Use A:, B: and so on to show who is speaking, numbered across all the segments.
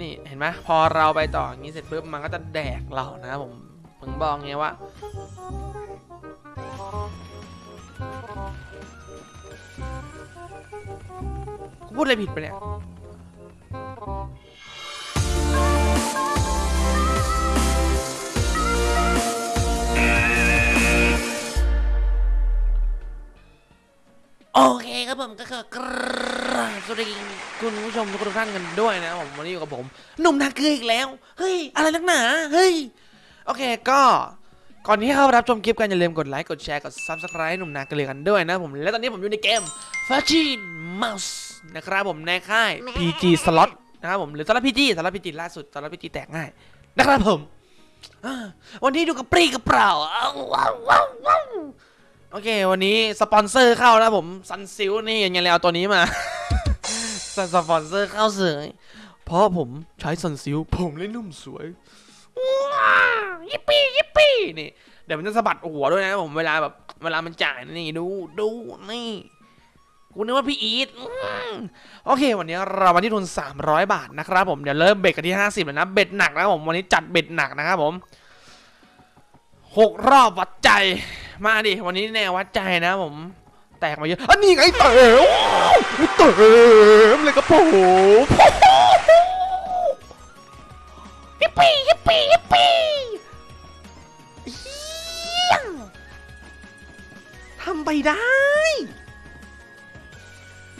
A: นี่เห็นไหมพอเราไปต่ออย่างนี้เสร็จปุ๊บมันก็จะแดกเรานะผมผมมึงบอกไงว่า กูพูดอะไรผิดไปเนี่ย โอเคครับผมก็คือกราบสวัสดีคุณผู้ชมทุกท่านกันด้วยนะผมวันนี้อยู่กับผมหนุ่มนาเกลืออีกแล้วเฮ้ยอะไรนักหนาเฮ้ยโอเคก็ก่อนที่เข้ารับชมคลิปกันอย่าลืมกดไลค์กดแชร์กด subscribe หนุ่มนาเกลือกันด้วยนะผมและตอนนี้ผมอยู่ในเกม f a c h i n Mouse นะครับผมในค่าย PG Slot นะครับผมหรือสล็อต PG สล็อต PG ล่าสุดสล็อต PG แตกง่ายนะครับผมวันนี้ดูกระปรี้กระเปร่าว้าวว้าวว้าว โอเค วันนี้สปอนเซอร์เข้านะผมซันซิลนี่ยังไงเลยเอาตัวนี้มา สปอนเซอร์เข้าเสยเพราะผมใช้ซันซิลผมเลยนุ่มสวยว้าวยิปปี้ยิปปี้นี่เดี๋ยวมันจะสะบัดหัวด้วยนะผมเวลาแบบเวลามันจ่ายนี่ดูดูนี่กูนึกว่าพี่อีทโอเค วันนี้เรามาที่ทุน 300 บาทนะครับผมเดี๋ยวเริ่มเบ็ดกันที่ 50แล้วนะเบ็ดหนักนะผมวันนี้จัดเบ็ดหนักนะครับผมหกรอบวัดใจ มาดิ วันนี้แนววัดใจนะผม แตกมาเยอะอันนี้ไงเต๋อเต๋อเลยกระโปรงยิปปี้ยิปปี้ยิปปี้ทำไปได้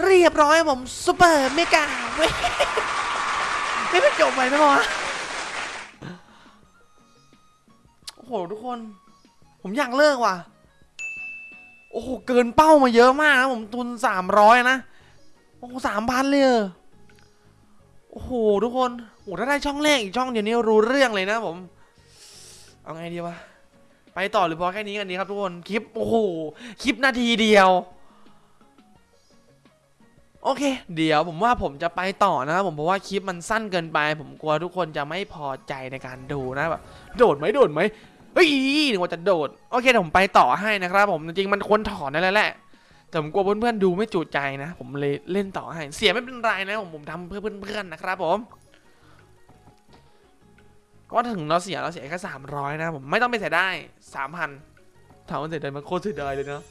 A: เรียบร้อยผมซูเปอร์เมกาเว้ยไม่เป็นจบไปนะวะโอ้โหทุกคน ผมอยากเลิกว่ะ โอ้โห เกินเป้ามาเยอะมากนะผมทุนสามร้อยนะ โอ้สามพันเลยโอ้โห ทุกคน โอ้หถ้าได้ช่องแรกอีกช่องเดี๋ยวนี้รู้เรื่องเลยนะผม เอาไงดีวะ ไปต่อหรือพอแค่นี้กันดีครับทุกคน คลิป โอ้โห คลิปนาทีเดียว โอเค เดี๋ยวผมว่าผมจะไปต่อนะครับผมเพราะว่าคลิปมันสั้นเกินไป ผมกลัวทุกคนจะไม่พอใจในการดูนะแบบ โดดไหมโดดไหม เฮ้ยนึกว่าจะโดด โอเคเดี๋ยวผมไปต่อให้นะครับ ผมจริงๆมันควรถอนได้แล้วแหละแต่ผมกลัวเพื่อนๆดูไม่จุใจนะ ผมเลยเล่นต่อให้ เสียไม่เป็นไรนะผมผมทำเพื่อเพื่อนๆนะครับ ผมก็ถึงเราเสียเราเสียแค่สามร้อยนะผมไม่ต้องไปเสียได้สามพันถามว่าเสียดายมันโคตรเสียดายเลยนะ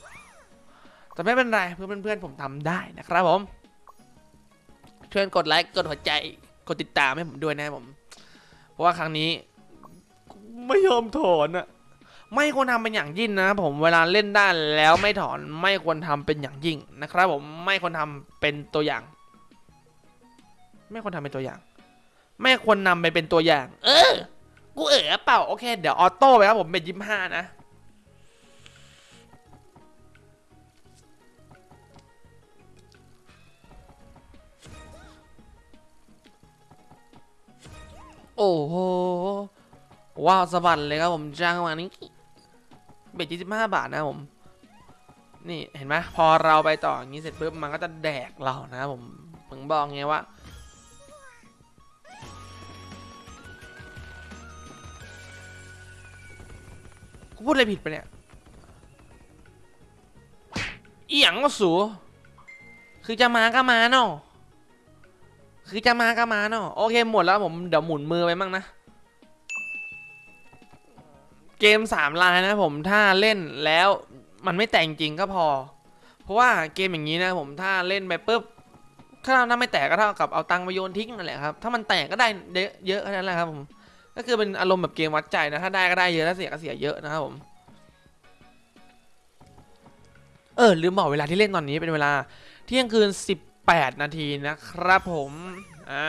A: แต่ไม่เป็นไรเพื่อเพื่อนๆผมทำได้นะครับผมช่วยกดไลค์กดหัวใจกดติดตามให้ผมด้วยนะผม เพราะว่าครั้งนี้ ไม่ยอมถอนอะไม่ควรทำเป็นอย่างยิ่งนะ ผมเวลาเล่นได้แล้วไม่ถอนไม่ควรทำเป็นอย่างยิ่งนะครับ ผมไม่ควรทำเป็นตัวอย่าง ไม่ควรทำเป็นตัวอย่าง ไม่ควรนำไปเป็นตัวอย่าง เออ กูเอ๋อเปล่าโอเค เดี๋ยวออโต้ไปครับผมเป็นยี่ห้านะโอ้โห ว้าวสะบัดเลยครับผมจ้างมานี้เบ็ดยี่สิบห้าบาทนะผม นี่เห็นไหมพอเราไปต่ออย่างนี้เสร็จปุ๊บมันก็จะแดกเรานะผมถึงบอกไงว่ากูพูดอะไรผิดไปเนี่ยอีหยังก็สูคือจะมาก็มาเนาะคือจะมาก็มาเนาะโอเคหมดแล้วผมเดี๋ยวหมุนมือไปมั่งนะ เกมสามลายนะผมถ้าเล่นแล้วมันไม่แต่งจริงก็พอ เพราะว่าเกมอย่างนี้นะผมถ้าเล่นไปปุ๊บถ้าถ้าไม่แตกก็เท่ากับเอาตังค์ไปโยนทิ้งนั่นแหละครับ ถ้ามันแตกก็ได้เยอะเยอะแค่นั้นแหละครับผมก็คือเป็นอารมณ์แบบเกมวัดใจนะ ถ้าได้ก็ได้เยอะถ้าเสียก็เสียเยอะนะครับผม เออลืมบอกเวลาที่เล่นตอนนี้เป็นเวลาเที่ยงคืน 18 นาทีนะครับผมอ่า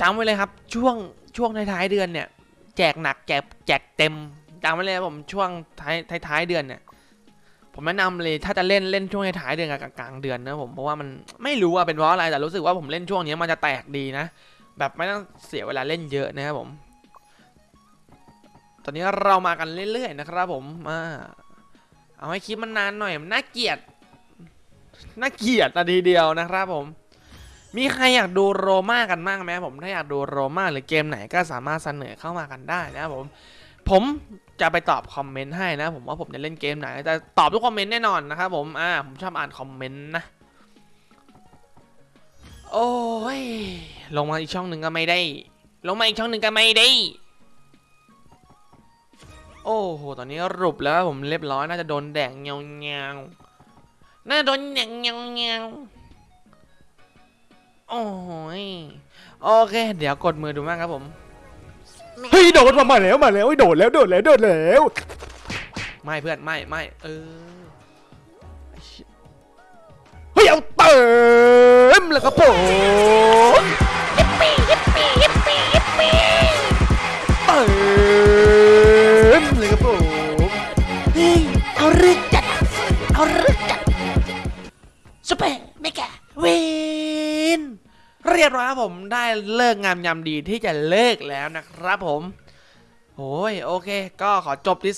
A: จำไว้เลยครับช่วงช่วงท้ายๆเดือนเนี่ย แจกหนักแจกแจกเต็มจำไว้เลยผมช่วงท้ายท้ายท้ายเดือนเนี่ยผมแนะนำเลยถ้าจะเล่นเล่นช่วงท้ายเดือนกับกลางเดือนนะผมเพราะว่ามันไม่รู้ว่าเป็นเพราะอะไรแต่รู้สึกว่าผมเล่นช่วงนี้มันจะแตกดีนะ แบบไม่ต้องเสียเวลาเล่นเยอะนะครับผม ตอนนี้เรามากันเรื่อยๆนะครับผมมาเอาให้คลิปมันนานหน่อยมันน่าเกลียดน่าเกลียดนาทีเดียวนะครับผม มีใครอยากดูโรม่ากันบ้างไหมผมถ้าอยากดูโรม่าหรือเกมไหนก็สามารถเสนอเข้ามากันได้นะครับผมผมจะไปตอบคอมเมนต์ให้นะ ผมว่าผมจะเล่นเกมไหนแต่ตอบทุกคอมเมนต์แน่นอนนะครับผมอ่าผมชอบอ่านคอมเมนต์นะโอ้ยลงมาอีกช่องหนึ่งก็ไม่ได้ ลงมาอีกช่องหนึ่งก็ไม่ได้ โอ้โหตอนนี้รุปแล้วผมเรียบร้อยน่าจะโดนแดงเงาเงาน่าโดนแดงเงาเงา อ้ยโอเค เดี๋ยวกดมือดูมากครับผม
B: เฮ้ยโดดมามาแล้วมาแล้วเฮ้ยโดดแล้วโดดแล้วโดดแล้ว
A: ไม่เพื่อนไม่ไม่เออ
B: เฮ้ยเอาเติมแล้วครับผมเติมเลยครับผม
A: เฮ้ยเอาเรื่อง เรียบร้อยครับผมได้เลิกงามยามดีที่จะเลิกแล้วนะครับผมโอ้ยโอเค ก็ขอจบที่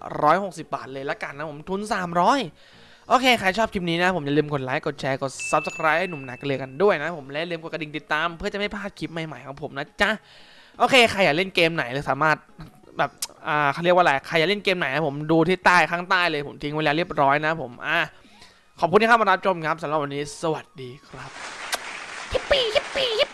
A: 3,760 บาทเลยละกันนะผมทุน 300 โอเค ใครชอบคลิปนี้นะ ผมอย่าลืมกดไลค์ กดแชร์ กด Subscribe ให้หนุ่มนักเรียกันด้วยนะผมและอย่าลืมกดกระดิ่งติดตาม เพื่อจะไม่พลาดคลิปใหม่ๆของผมนะจ๊ะ โอเค ใครอยากเล่นเกมไหนเลยสามารถแบบอ่าเขาเรียกว่าอะไรใครอยากเล่นเกมไหนนะผมดูที่ใต้ข้างใต้เลยผมทิ้งไว้แล้วเรียบร้อยนะผมอะขอบคุณที่เข้ามารับชมครับสำหรับวันนี้ สวัสดีครับ yippee,
C: yippee. yippee.